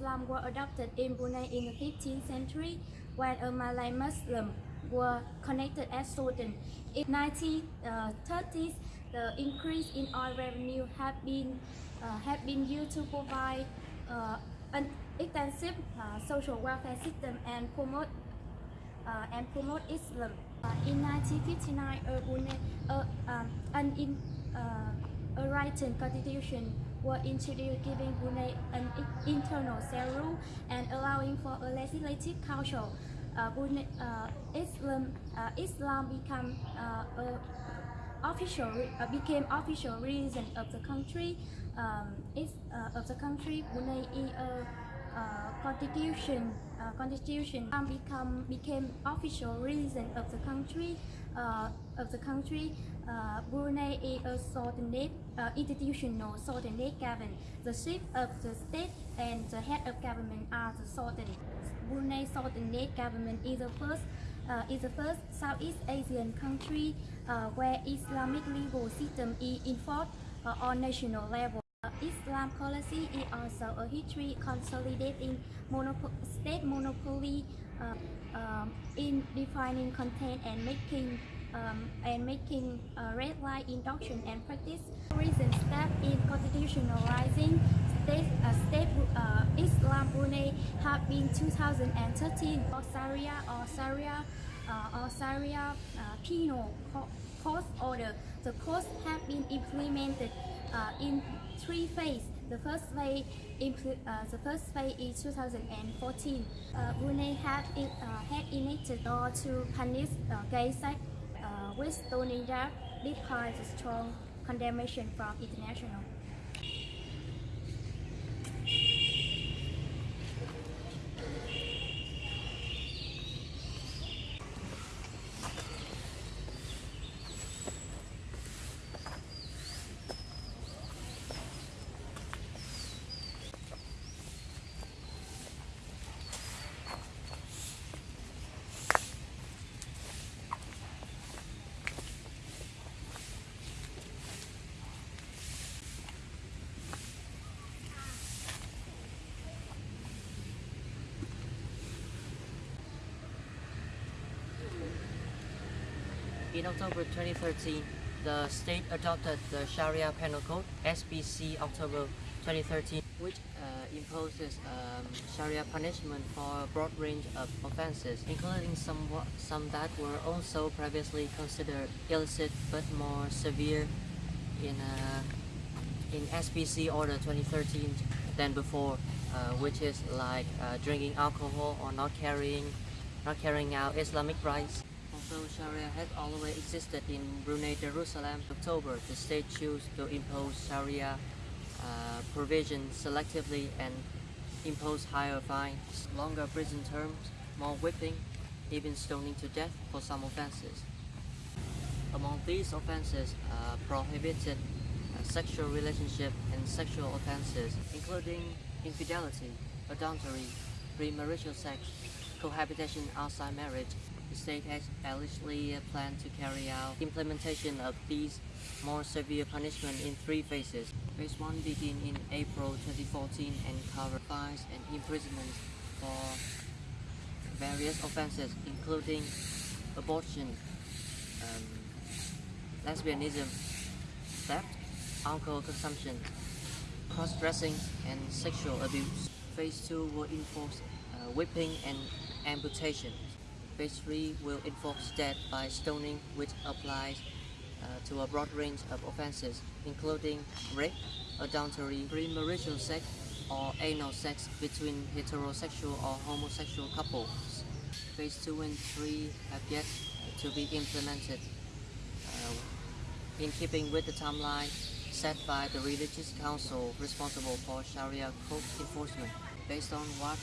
Islam were adopted in Brunei in the 15th century when a Malay Muslim were connected as Sultan. In 1930s, the increase in oil revenue had been uh, have been used to provide uh, an extensive uh, social welfare system and promote uh, and promote Islam. Uh, in 1959, a Brunei, uh, um, an in, uh, a written constitution were introduced giving Brunei an internal cell rule and allowing for a legislative council. Uh, Brunei, uh, Islam, uh, Islam become uh, a official uh, became official religion of the country. Um, is uh, of the country Brunei is a uh, constitution uh, constitution become became official religion of the country of the country. Uh, Brunei is a sultanate uh, institutional sultanate government. The chief of the state and the head of government are the sultan. Brunei Sultanate government is the first uh, is the first Southeast Asian country uh, where Islamic legal system is enforced uh, on national level. Uh, Islam policy is also a history consolidating state monopoly uh, um, in defining content and making um, and making uh, red line induction and practice. Recent step in constitutionalizing state, uh, state uh, Islam Brunei have been 2013 or Sharia or Sharia uh, or Sharia uh, penal co- court order. The courts have been implemented uh, in three phases. The first phase, uh, the first phase is 2014. Uh, Brunei it, uh, had enacted law to punish uh, gay sex uh, with stoning death, despite the strong condemnation from international. In October 2013, the state adopted the Sharia Penal Code (SPC) October 2013, which uh, imposes um, Sharia punishment for a broad range of offenses, including some some that were also previously considered illicit but more severe in uh, in SPC Order 2013 than before, uh, which is like uh, drinking alcohol or not carrying not carrying out Islamic rites. Although Sharia has always existed in Brunei Darussalam, October the state chose to impose Sharia uh, provisions selectively and impose higher fines, longer prison terms, more whipping, even stoning to death for some offenses. Among these offenses, uh, prohibited uh, sexual relationship and sexual offenses, including infidelity, adultery, premarital sex, cohabitation outside marriage. The state has allegedly uh, planned to carry out implementation of these more severe punishment in three phases. Phase 1 began in April 2014 and covered fines and imprisonment for various offenses, including abortion, um, lesbianism, theft, alcohol consumption, cross-dressing, and sexual abuse. Phase 2 will enforce whipping and amputation. Phase 3 will enforce death by stoning, which applies uh, to a broad range of offenses, including rape, adultery, premarital sex, or anal sex between heterosexual or homosexual couples. Phase 2 and 3 have yet to be implemented uh, in keeping with the timeline set by the religious council responsible for Sharia code enforcement. Based on what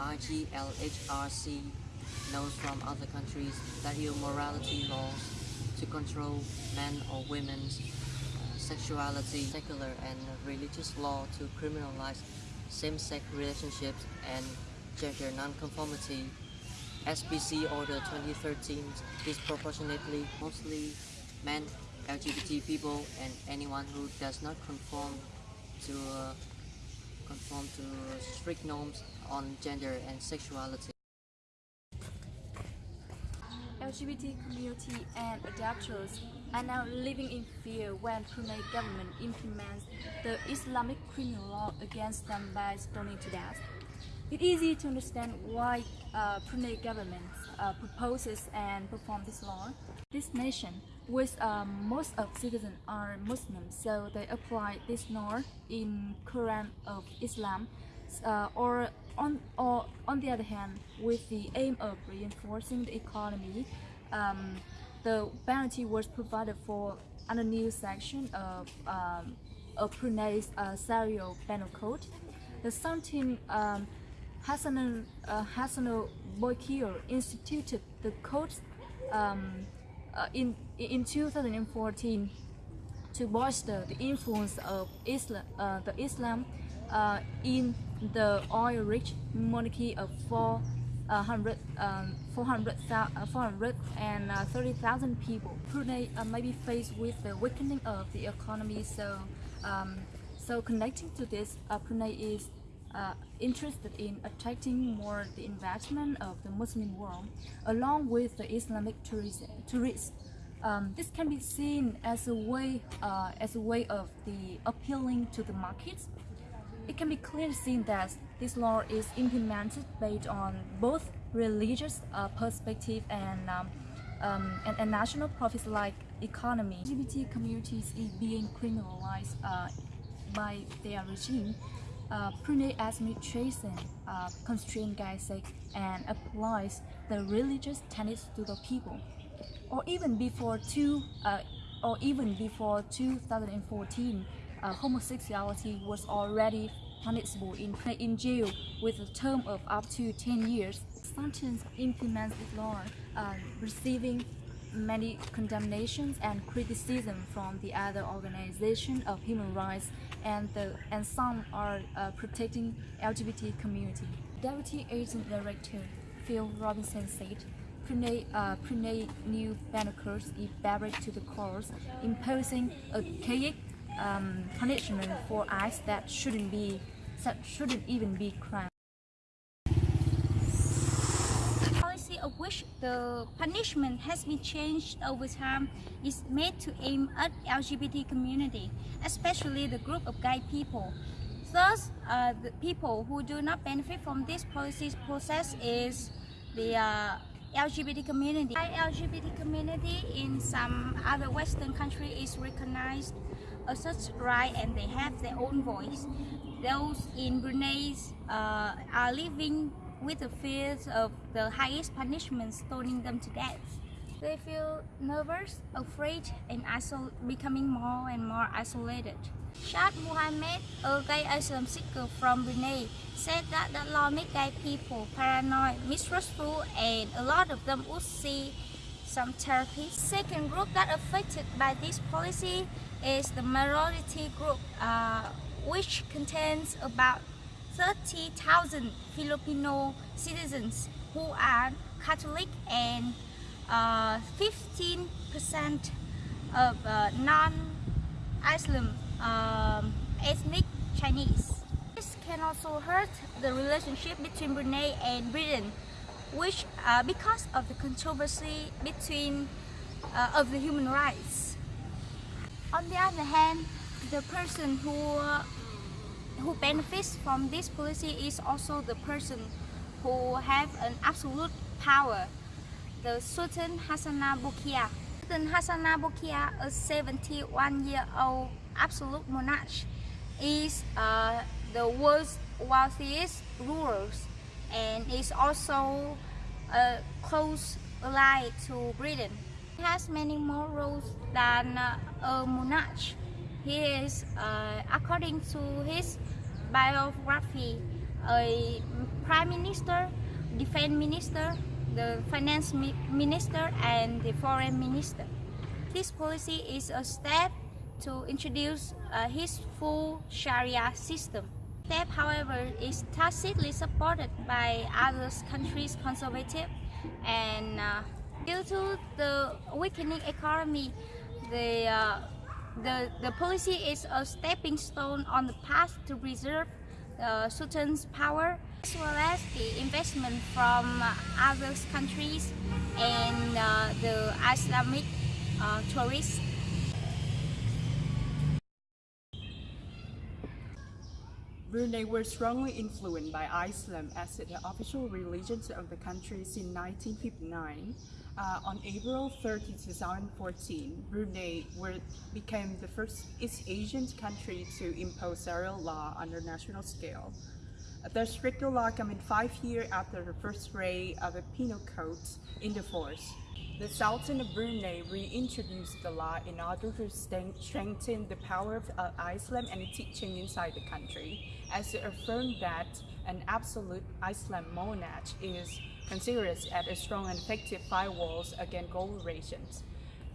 IGLHRC knows from other countries that use morality laws to control men or women's uh, sexuality, secular and religious law to criminalize same-sex relationships and gender nonconformity. SPC Order 2013 disproportionately mostly men, LGBT people, and anyone who does not conform to a conform to strict norms on gender and sexuality. LGBT community and adopters are now living in fear when Brunei government implements the Islamic criminal law against them by stoning to death. It's easy to understand why uh, Brunei government uh, proposes and perform this law. This nation, with um, most of citizens are Muslims, so they apply this law in Quran of Islam, uh, or on or on the other hand, with the aim of reinforcing the economy, um, the penalty was provided for under new section of um, of Brunei's uh, Sharia penal code. The 17 um, Hassan uh, Hassan Bolkiah instituted the code um, uh, in in 2014 to bolster the influence of Islam, uh, the Islam uh, in the oil-rich monarchy of 400, um, 400, uh, 430,000 people. Brunei uh, may be faced with the weakening of the economy, so um, so connecting to this, uh, Brunei is uh, interested in attracting more the investment of the Muslim world, along with the Islamic tourists. Um, this can be seen as a way uh, as a way of the appealing to the markets. It can be clearly seen that this law is implemented based on both religious uh, perspective and, um, um, and and national profits like economy. LGBT communities is being criminalized uh, by their regime. Uh, Brunei administration uh, constrain Gaisek and applies the religious tenets to the people or even before two, uh, or even before 2014, uh, homosexuality was already punishable in, in jail with a term of up to 10 years. Sentence implements law, uh, receiving many condemnations and criticism from the other organization of human rights and, the, and some are uh, protecting LGBT community. Deputy Agent Director Phil Robertson said, Brunei, uh, Brunei new Banacles is barred to the courts, imposing a um, punishment for acts that shouldn't be, shouldn't even be crime. policy of which the punishment has been changed over time is made to aim at LGBT community, especially the group of gay people. Thus, uh, the people who do not benefit from this policy process is the uh, LGBT community. The LGBT community in some other Western country is recognized as such right and they have their own voice. Those in Brunei uh, are living with the fears of the highest punishment, stoning them to death. They feel nervous, afraid, and becoming more and more isolated. Shad Muhammad, a gay asylum seeker from Brunei, said that the law make gay people paranoid, mistrustful, and a lot of them would see some therapy. Second group that affected by this policy is the minority group, uh, which contains about 30,000 Filipino citizens who are Catholic and 15% of uh, non-Islam um, ethnic Chinese. This can also hurt the relationship between Brunei and Britain, which uh, because of the controversy between uh, of the human rights. On the other hand, the person who uh, who benefits from this policy is also the person who have an absolute power, the Sultan Hassanal Bolkiah. Sultan Hassanal Bolkiah, a 71-year-old absolute monarch, is uh, the world's wealthiest ruler and is also a close ally to Britain. He has many more roles than uh, a monarch. He is, uh, according to his biography, a prime minister, defense minister, the finance mi minister, and the foreign minister. This policy is a step to introduce uh, his full Sharia system. Step, however, is tacitly supported by other countries' conservative and uh, due to the weakening economy, the, uh, the, the policy is a stepping stone on the path to preserve the Sultan's power, as well as the investment from uh, other countries and uh, the Islamic uh, tourists. Brunei were strongly influenced by Islam as the official religion of the country since 1959. Uh, on April 30, 2014, Brunei were, became the first East Asian country to impose Sharia law on the national scale. The stricter law came in five years after the first ray of the penal code into force. The Sultan of Brunei reintroduced the law in order to strengthen the power of uh, Islam and teaching inside the country, as it affirmed that an absolute Islam monarch is considered as a strong and effective firewalls against coalitions.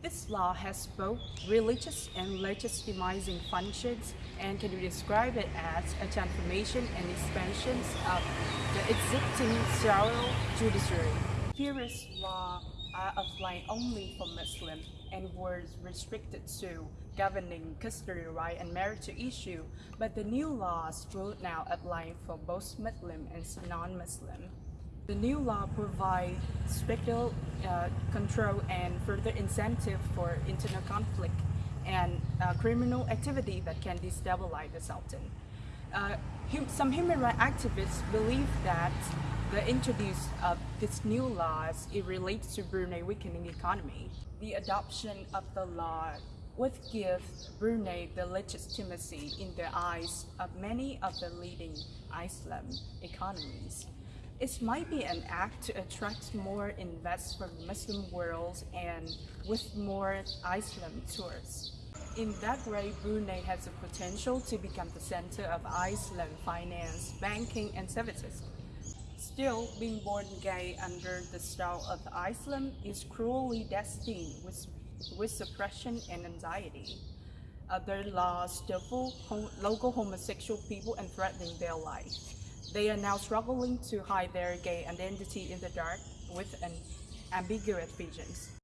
This law has both religious and legitimizing functions and can be described as a transformation and expansion of the existing Sharia judiciary. Previous law uh, are applied only for Muslims and were restricted to governing custody right and marriage issue, but the new laws will now apply for both Muslim and non-Muslim. The new law provides stricter uh, control and further incentive for internal conflict and uh, criminal activity that can destabilize the Sultan. Uh, some human rights activists believe that the introduce of this new laws it relates to Brunei weakening economy. The adoption of the law would give Brunei the legitimacy in the eyes of many of the leading Islam economies. It might be an act to attract more investors from Muslim world and with more Islam tourists. In that way, Brunei has the potential to become the center of Islam finance, banking, and services. Still, being born gay under the style of Islam is cruelly destined with, with suppression and anxiety. Other laws stifle local homosexual people and threatening their life. They are now struggling to hide their gay identity in the dark with an ambiguous visions.